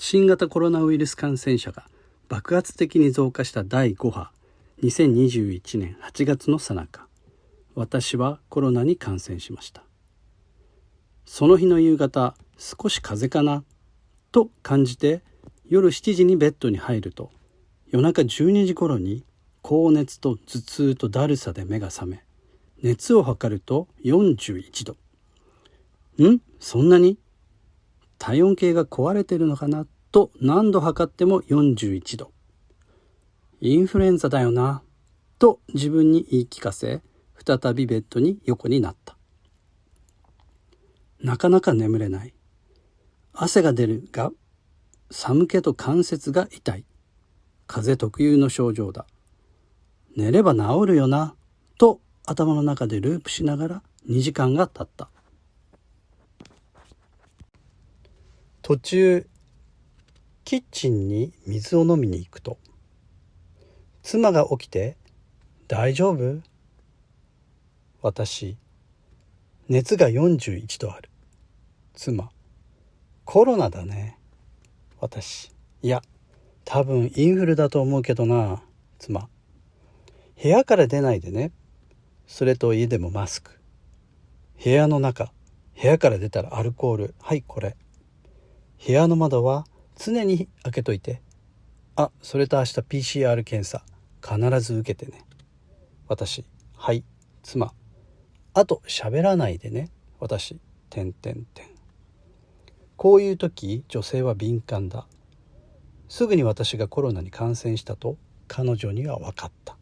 新型コロナウイルス感染者が爆発的に増加した第5波2021年8月の最中。私はコロナに感染しました。その日の夕方少し風邪かなと感じて夜7時にベッドに入ると夜中12時頃に高熱と頭痛とだるさで目が覚め熱を測ると41度。ん？そんなに？体温計が壊れてるのかなと何度測っても41度。インフルエンザだよなと自分に言い聞かせ再びベッドに横になった。なかなか眠れない。汗が出るが寒気と関節が痛い。風邪特有の症状だ。寝れば治るよなと頭の中でループしながら2時間が経った。途中キッチンに水を飲みに行くと妻が起きて「大丈夫?」私熱が41度ある。妻コロナだね。私いや多分インフルだと思うけどな。妻部屋から出ないでね。それと家でもマスク。部屋の中部屋から出たらアルコール。はいこれ。部屋の窓は常に開けといて。あそれと明日 PCR 検査。必ず受けてね。私はい妻。あと喋らないでね。私てんてんてん。こういう時女性は敏感だ。すぐに私がコロナに感染したと彼女には分かった。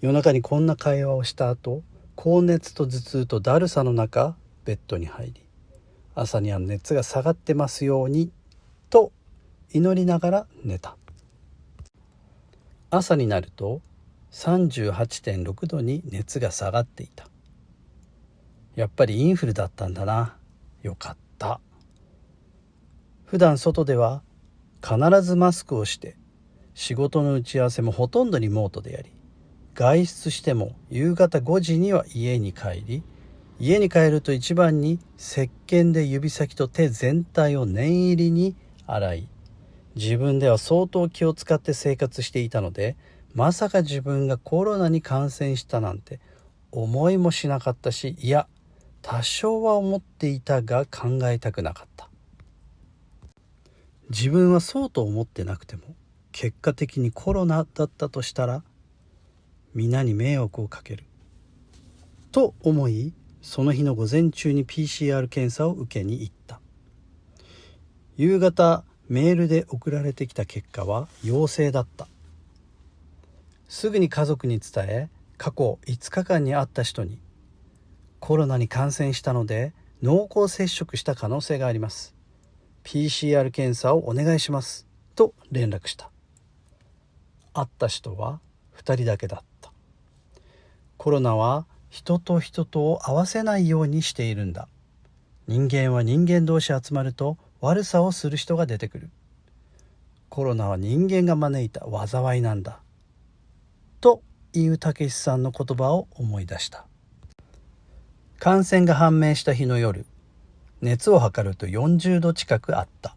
夜中にこんな会話をした後高熱と頭痛とだるさの中ベッドに入り。朝には熱が下がってますようにと祈りながら寝た。朝になると38.6度に熱が下がっていた。やっぱりインフルだったんだな。よかった。普段外では必ずマスクをして仕事の打ち合わせもほとんどリモートでやり外出しても夕方5時には家に帰り家に帰ると一番に石鹸で指先と手全体を念入りに洗い自分では相当気を使って生活していたのでまさか自分がコロナに感染したなんて思いもしなかったしいや多少は思っていたが考えたくなかった。自分はそうと思ってなくても結果的にコロナだったとしたら皆に迷惑をかける。と思いその日の午前中に PCR 検査を受けに行った。夕方メールで送られてきた結果は陽性だった。すぐに家族に伝え過去5日間に会った人にコロナに感染したので濃厚接触した可能性があります。PCR 検査をお願いします。と連絡した。会った人は2人だけだった。コロナは人と人とを合わせないようにしているんだ。人間は人間同士集まると悪さをする人が出てくる。コロナは人間が招いた災いなんだ。というたけしさんの言葉を思い出した。感染が判明した日の夜熱を測ると40度近くあった。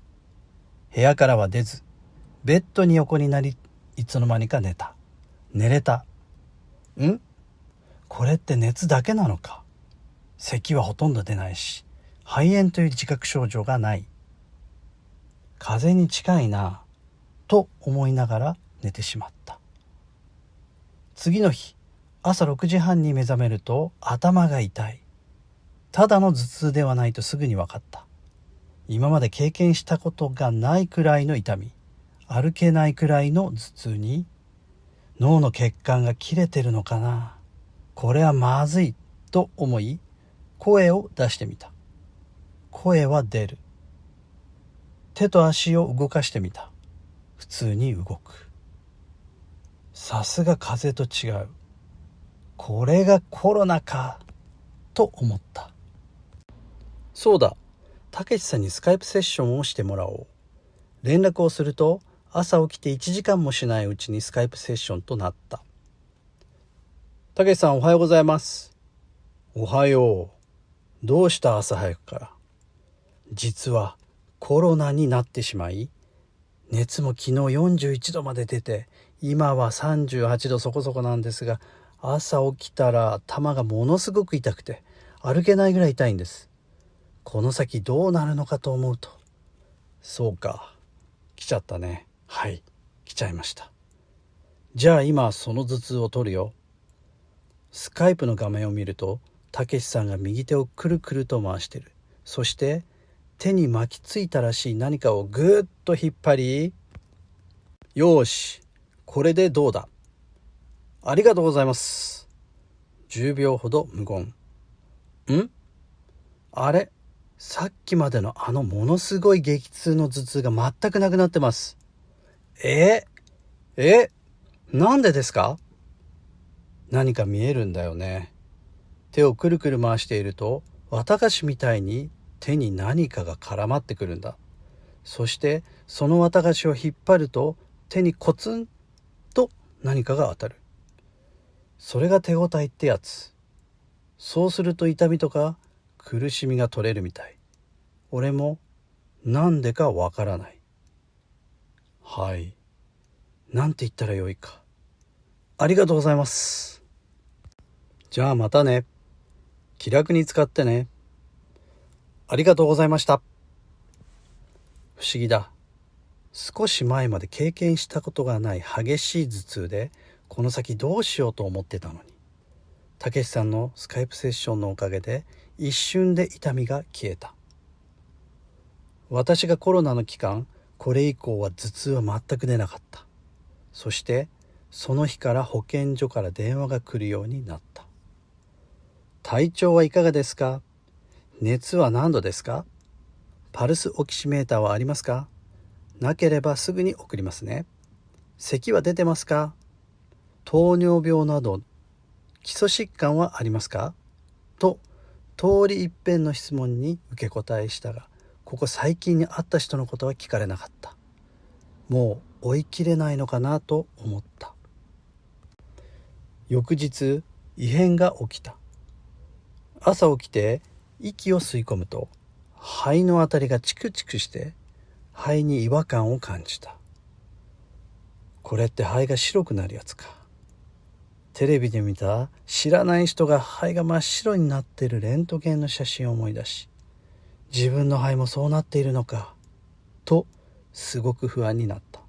部屋からは出ずベッドに横になりいつの間にか寝た。寝れた。ん？これって熱だけなのか？咳はほとんど出ないし肺炎という自覚症状がない。風邪に近いなと思いながら寝てしまった。次の日朝6時半に目覚めると頭が痛い。ただの頭痛ではないとすぐに分かった。今まで経験したことがないくらいの痛み歩けないくらいの頭痛に脳の血管が切れてるのかな？これはまずいと思い声を出してみた。声は出る。手と足を動かしてみた。普通に動く。さすが風と違う。これがコロナかと思った。そうだ。たけしさんにスカイプセッションをしてもらおう。連絡をすると朝起きて1時間もしないうちにスカイプセッションとなった。たけしさんおはようございます。おはよう。どうした朝早くから？実はコロナになってしまい熱も昨日41度まで出て今は38度そこそこなんですが朝起きたら頭がものすごく痛くて歩けないぐらい痛いんです。この先どうなるのかと思うと。そうか。来ちゃったね。はい。来ちゃいました。じゃあ今その頭痛を取るよ。スカイプの画面を見るとたけしさんが右手をくるくると回してる。そして手に巻きついたらしい何かをぐーっと引っ張りよしこれでどうだ。ありがとうございます。10秒ほど無言。ん？あれ？さっきまでのあのものすごい激痛の頭痛が全くなくなってます。え？え？なんでですか？何か見えるんだよね。手をくるくる回していると綿菓子みたいに手に何かが絡まってくるんだ。そしてその綿菓子を引っ張ると手にコツンと何かが当たる。それが手応えってやつ。そうすると痛みとか苦しみが取れるみたい。俺もなんでかわからない。はい。なんて言ったらよいか。ありがとうございます。じゃあまたね。気楽に使ってね。ありがとうございました。不思議だ。少し前まで経験したことがない激しい頭痛でこの先どうしようと思ってたのに。たけしさんのスカイプセッションのおかげで一瞬で痛みが消えた。私がコロナの期間これ以降は頭痛は全く出なかった。そしてその日から保健所から電話が来るようになった。体調はいかがですか？熱は何度ですか？パルスオキシメーターはありますか？なければすぐに送りますね。咳は出てますか？糖尿病など基礎疾患はありますか？と通り一遍の質問に受け答えしたがここ最近に会った人のことは聞かれなかった。もう追いきれないのかなと思った。翌日異変が起きた。朝起きて息を吸い込むと肺のあたりがチクチクして肺に違和感を感じた。これって肺が白くなるやつか。テレビで見た知らない人が肺が真っ白になっているレントゲンの写真を思い出し自分の肺もそうなっているのかとすごく不安になった。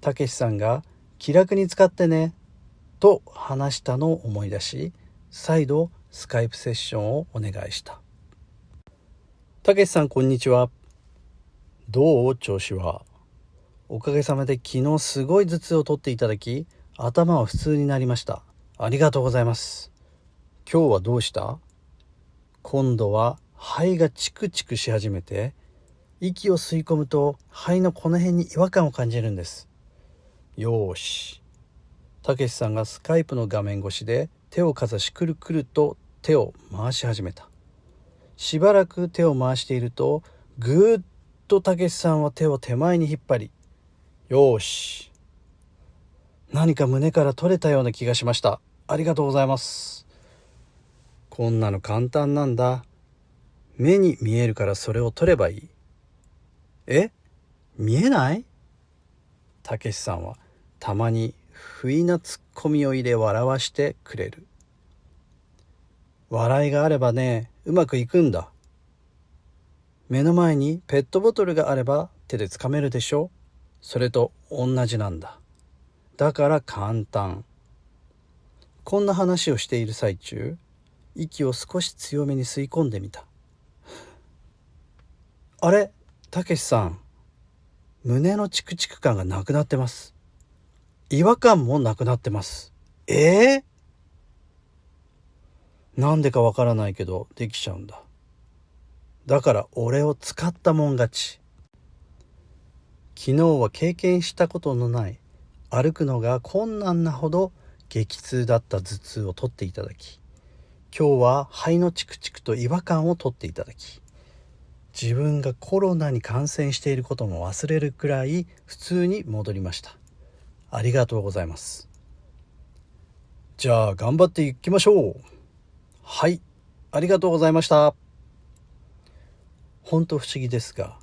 たけしさんが「気楽に使ってね」と話したのを思い出し再度スカイプセッションをお願いした。たけしさんこんにちは。どう？調子は？おかげさまで昨日すごい頭痛を取っていただき頭は普通になりました。ありがとうございます。今日はどうした？今度は肺がチクチクし始めて息を吸い込むと肺のこの辺に違和感を感じるんです。よーし。たけしさんがスカイプの画面越しで手をかざしくるくると手を回し始めた。しばらく手を回しているとぐーっとたけしさんは手を手前に引っ張りよし。何か胸から取れたような気がしました。ありがとうございます。こんなの簡単なんだ。目に見えるからそれを取ればいい。え？見えない？たけしさんはたまに不意なツッコミを入れ笑わしてくれる。笑いがあればねうまくいくんだ。目の前にペットボトルがあれば手でつかめるでしょ。それと同じなんだ。だから簡単。こんな話をしている最中息を少し強めに吸い込んでみた。あれたけしさん胸のチクチク感がなくなってます。違和感もなくなってます。ええー、なんでかわからないけどできちゃうんだ。だから俺を使ったもん勝ち。昨日は経験したことのない歩くのが困難なほど激痛だった頭痛を取っていただき今日は肺のチクチクと違和感を取っていただき自分がコロナに感染していることも忘れるくらい普通に戻りました。ありがとうございます。じゃあ頑張っていきましょう。はい。ありがとうございました。本当不思議ですが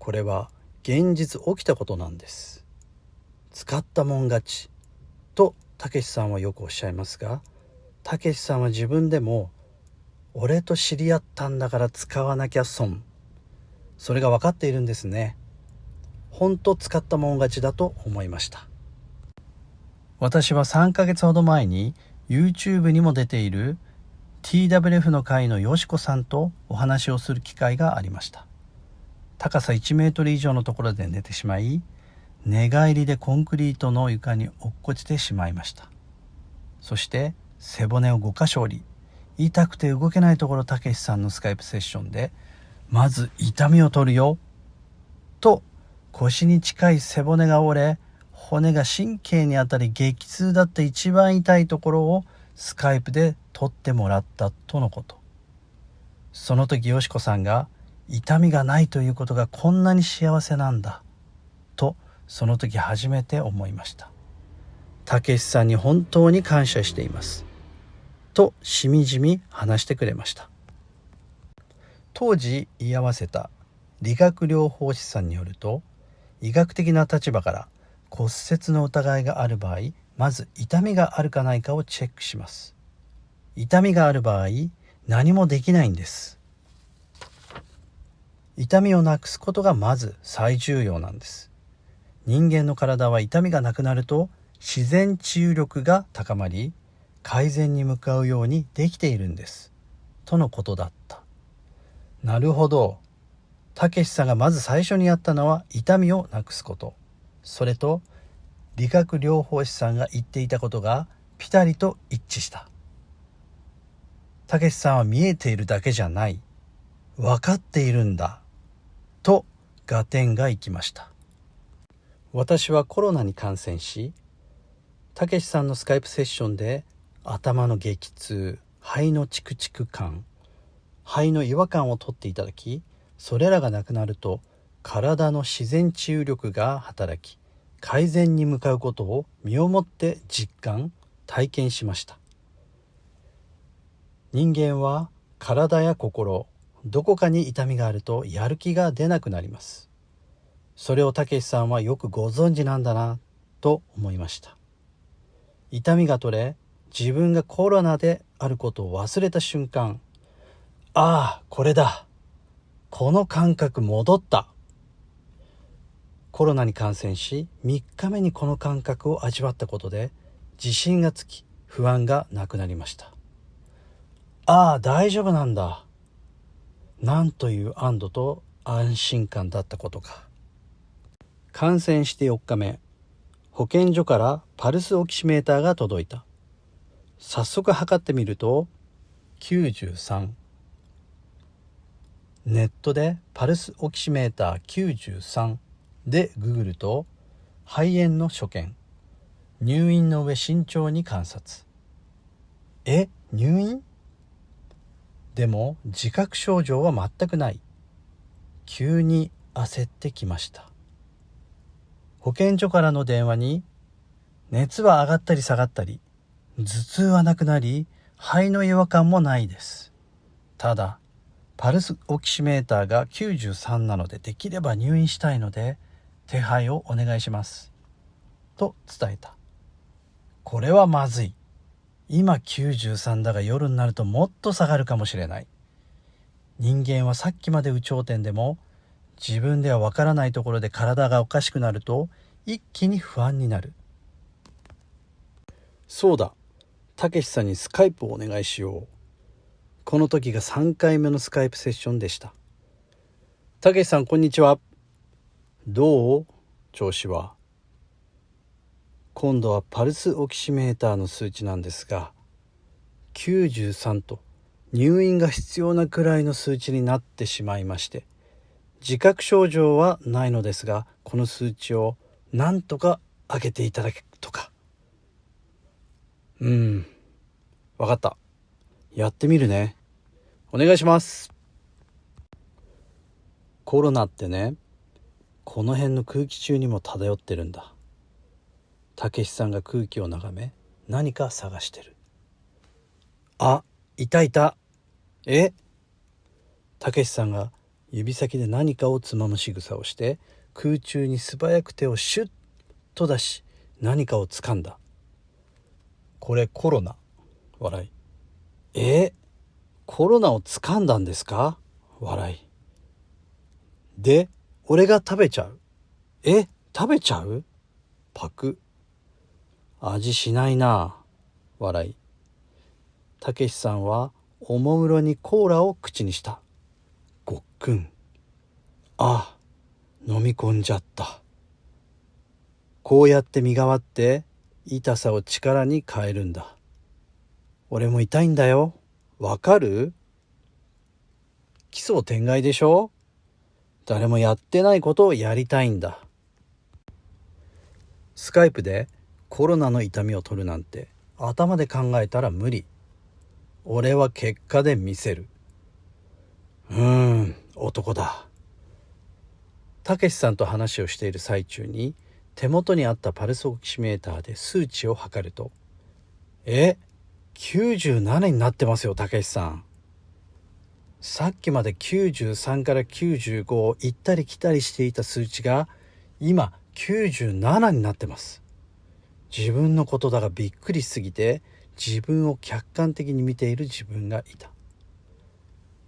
これは現実起きたことなんです。使ったもん勝ち。とたけしさんはよくおっしゃいますがたけしさんは自分でも俺と知り合ったんだから使わなきゃ損。それが分かっているんですね。本当使ったもん勝ちだと思いました。私は3ヶ月ほど前に YouTube にも出ている TWF の会のよしこさんとお話をする機会がありました。高さ1メートル以上のところで寝てしまい寝返りでコンクリートの床に落っこちてしまいました。そして背骨を5箇所折り痛くて動けないところたけしさんのスカイプセッションでまず痛みを取るよと腰に近い背骨が折れ骨が神経に当たり激痛だった一番痛いところをスカイプで撮ってもらったとのこと。その時よしこさんが痛みがないということがこんなに幸せなんだとその時初めて思いました。たけしさんに本当に感謝しています。としみじみ話してくれました。当時居合わせた理学療法士さんによると医学的な立場から骨折の疑いがある場合まず痛みがあるかないかをチェックします。痛みがある場合何もできないんです。痛みをなくすことがまず最重要なんです。人間の体は痛みがなくなると自然治癒力が高まり改善に向かうようにできているんです。とのことだった。なるほど。たけしさんがまず最初にやったのは痛みをなくすこと。それと理学療法士さんが言っていたことがピタリと一致した。たけしさんは見えているだけじゃない。分かっているんだ。と合点がいきました。私はコロナに感染したけしさんのスカイプセッションで頭の激痛肺のチクチク感肺の違和感を取っていただきそれらがなくなると体の自然治癒力が働き改善に向かうことを身をもって実感体験しました。人間は体や心どこかに痛みがあるとやる気が出なくなります。それをたけしさんはよくご存知なんだなと思いました。痛みが取れ自分がコロナであることを忘れた瞬間ああこれだこの感覚戻った。コロナに感染し3日目にこの感覚を味わったことで自信がつき不安がなくなりました。ああ大丈夫なんだ。なんという安堵と安心感だったことか。感染して4日目。保健所からパルスオキシメーターが届いた。早速測ってみると93ネットでパルスオキシメーター93でググると肺炎の所見。入院の上慎重に観察。え入院？でも自覚症状は全くない。急に焦ってきました。保健所からの電話に熱は上がったり下がったり頭痛はなくなり肺の違和感もないです。ただパルスオキシメーターが93なのでできれば入院したいので手配をお願いします。と伝えた。これはまずい。今93だが夜になるともっと下がるかもしれない。人間はさっきまで有頂天でも自分ではわからないところで体がおかしくなると一気に不安になる。そうだ。たけしさんにスカイプをお願いしよう。この時が3回目のスカイプセッションでした。たけしさんこんにちは。どう？調子は。今度はパルスオキシメーターの数値なんですが93と入院が必要なくらいの数値になってしまいまして自覚症状はないのですがこの数値をなんとか上げていただけとか。うん。分かった。やってみるね。お願いします。コロナってねこの辺の空気中にも漂ってるんだ。たけしさんが空気を眺め何か探してるあいたいた。え？たけしさんが指先で何かをつまむ仕草をして空中に素早く手をシュッと出し何かを掴んだ。これコロナ？笑いえ？コロナを掴んだんですか？笑い。で俺が食べちゃう？え？食べちゃう？パク。味しないな笑い。たけしさんはおもむろにコーラを口にした。ごっくん。あ飲み込んじゃった。こうやって身代わって痛さを力に変えるんだ。俺も痛いんだよ。わかる？奇想天外でしょ？誰もやってないことをやりたいんだ。スカイプでコロナの痛みを取るなんて頭で考えたら無理。俺は結果で見せる。うーん男だ。たけしさんと話をしている最中に手元にあったパルスオキシメーターで数値を測ると「え97になってますよたけしさん」さっきまで93から95を行ったり来たりしていた数値が今97になってます。自分のことだがびっくりしすぎて自分を客観的に見ている自分がいた。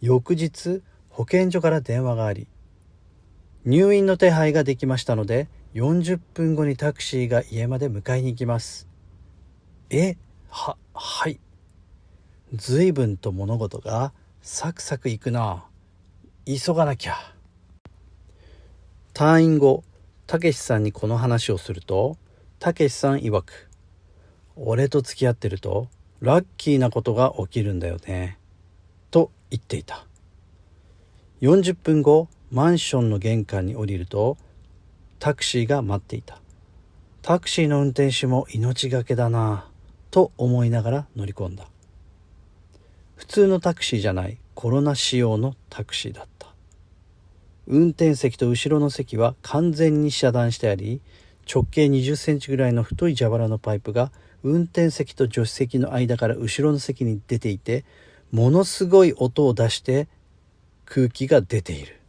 翌日保健所から電話があり入院の手配ができましたので40分後にタクシーが家まで迎えに行きます。えははい。随分と物事がサクサクいくな。急がなきゃ。退院後たけしさんにこの話をするとたけしさん曰く俺と付き合ってるとラッキーなことが起きるんだよねと言っていた。40分後マンションの玄関に降りるとタクシーが待っていた。タクシーの運転手も命がけだなと思いながら乗り込んだ。普通のタクシーじゃないコロナ仕様のタクシーだった。運転席と後ろの席は完全に遮断してあり直径20センチぐらいの太い蛇腹のパイプが運転席と助手席の間から後ろの席に出ていてものすごい音を出して空気が出ている。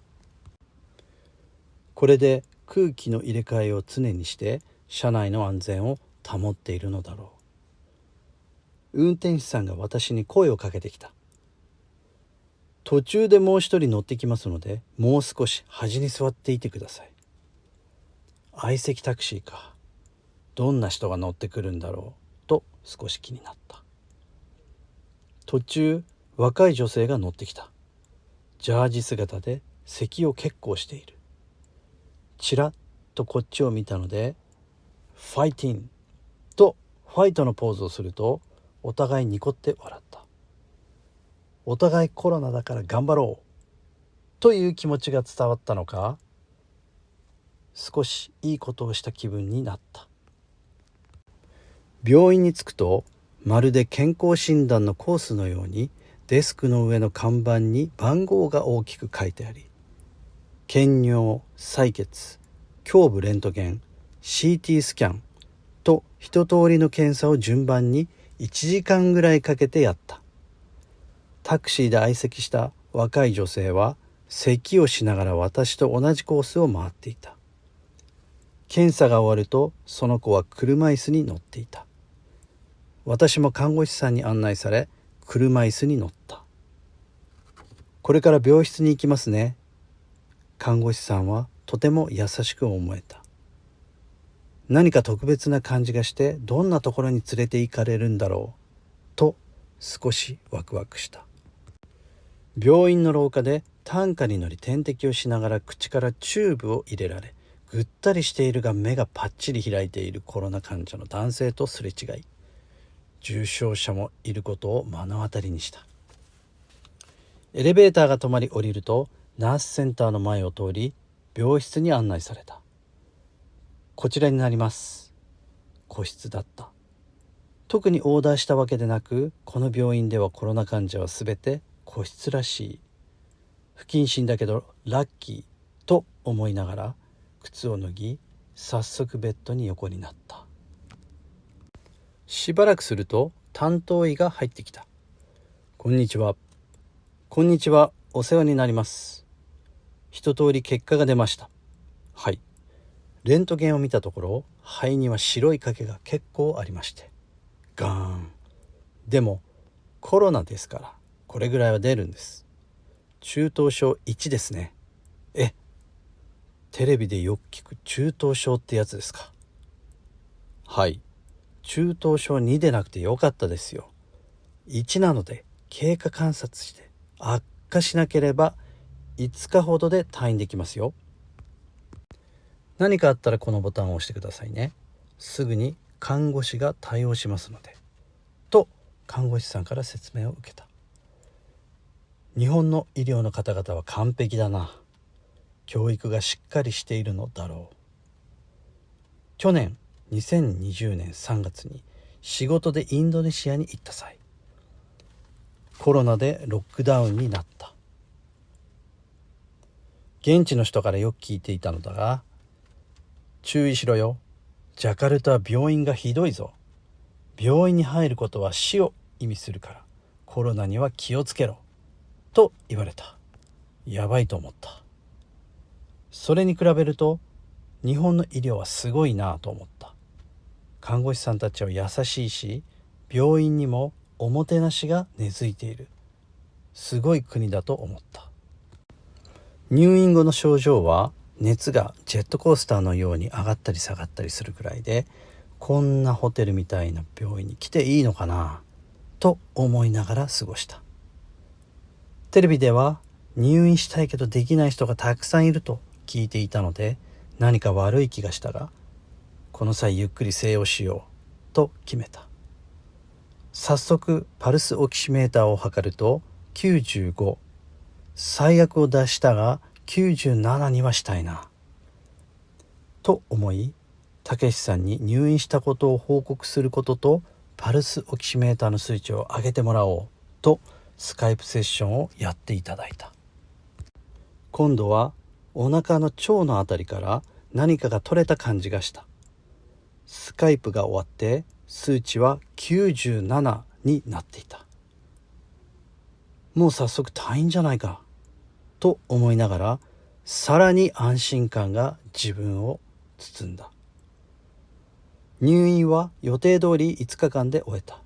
これで空気の入れ替えを常にして車内の安全を保っているのだろう。運転手さんが私に声をかけてきた。途中でもう一人乗ってきますのでもう少し端に座っていてください。相席タクシーか。どんな人が乗ってくるんだろうと少し気になった。途中若い女性が乗ってきた。ジャージ姿で咳を結構している。ちらっとこっちを見たので「ファイティン」とファイトのポーズをするとお互いニコって笑った。お互いコロナだから頑張ろう。という気持ちが伝わったのか少しいいことをした気分になった。病院に着くとまるで健康診断のコースのようにデスクの上の看板に番号が大きく書いてあり検尿採血胸部レントゲン CT スキャンと一通りの検査を順番に1時間ぐらいかけてやった。タクシーで相席した若い女性は咳をしながら私と同じコースを回っていた。検査が終わるとその子は車椅子に乗っていた。私も看護師さんに案内され車椅子に乗った。これから病室に行きますね。看護師さんはとても優しく思えた。何か特別な感じがしてどんなところに連れて行かれるんだろう。と少しワクワクした。病院の廊下で担架に乗り点滴をしながら口からチューブを入れられぐったりしているが目がパッチリ開いているコロナ患者の男性とすれ違い重症者もいることを目の当たりにした。エレベーターが止まり降りるとナースセンターの前を通り病室に案内された。こちらになります。個室だった。特にオーダーしたわけでなくこの病院ではコロナ患者は全て個室らしい。不謹慎だけどラッキーと思いながら靴を脱ぎ早速ベッドに横になった。しばらくすると担当医が入ってきた「こんにちは」「こんにちは。お世話になります」一通り結果が出ました。はい。レントゲンを見たところ肺には白い影が結構ありましてガーン。でもコロナですからこれぐらいは出るんです。中等症1ですね。テレビでよく聞く中等症ってやつですか？はい。中等症2でなくてよかったですよ。1なので経過観察して悪化しなければ5日ほどで退院できますよ。何かあったらこのボタンを押してくださいね。すぐに看護師が対応しますので。と看護師さんから説明を受けた。日本の医療の方々は完璧だな。教育がしっかりしているのだろう。去年2020年3月に仕事でインドネシアに行った際コロナでロックダウンになった。現地の人からよく聞いていたのだが注意しろよ。ジャカルタは病院がひどいぞ。病院に入ることは死を意味するからコロナには気をつけろ。と言われた。やばいと思った。それに比べると日本の医療はすごいなと思った。看護師さんたちは優しいし病院にもおもてなしが根付いている。すごい国だと思った。入院後の症状は熱がジェットコースターのように上がったり下がったりするくらいでこんなホテルみたいな病院に来ていいのかなと思いながら過ごした。テレビでは入院したいけどできない人がたくさんいると聞いていたので何か悪い気がしたがこの際ゆっくり静養しようと決めた。早速パルスオキシメーターを測ると95最悪を出したが97にはしたいな。と思いたけしさんに入院したことを報告することとパルスオキシメーターの数値を上げてもらおうとスカイプセッションをやっていただいた。今度はお腹の腸の辺りから何かが取れた感じがした。スカイプが終わって数値は97になっていた。もう早速退院じゃないか。と思いながらさらに安心感が自分を包んだ。入院は予定通り5日間で終えた。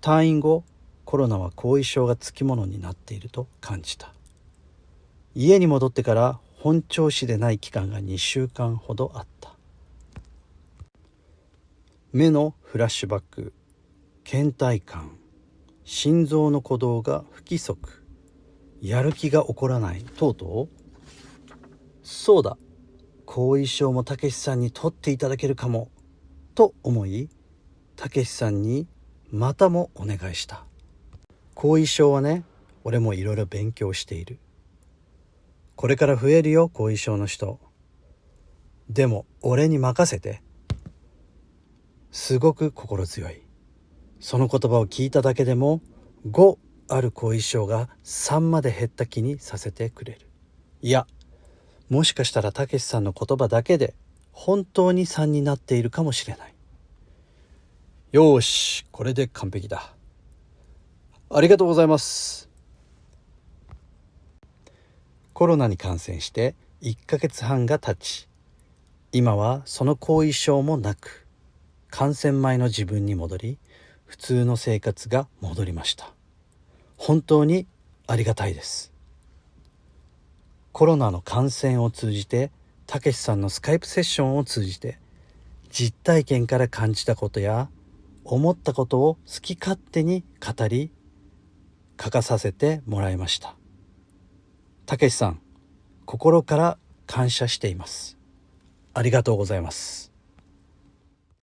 退院後コロナは後遺症がつきものになっていると感じた。家に戻ってから本調子でない期間が2週間ほどあった。目のフラッシュバック倦怠感心臓の鼓動が不規則。やる気が起こらない等々そうだ。後遺症もたけしさんに取っていただけるかも。と思いたけしさんにまたもお願いした。後遺症はね俺もいろいろ勉強している。これから増えるよ後遺症の人。でも俺に任せて。すごく心強い。その言葉を聞いただけでも5ある後遺症が3まで減った気にさせてくれる。いやもしかしたらたけしさんの言葉だけで本当に3になっているかもしれない。よしこれで完璧だ。ありがとうございます。コロナに感染して1ヶ月半が経ち今はその後遺症もなく感染前の自分に戻り普通の生活が戻りました。本当にありがたいです。コロナの感染を通じてたけしさんのスカイプセッションを通じて実体験から感じたことや思ったことを好き勝手に語り書かさせてもらいました。たけしさん心から感謝しています。ありがとうございます。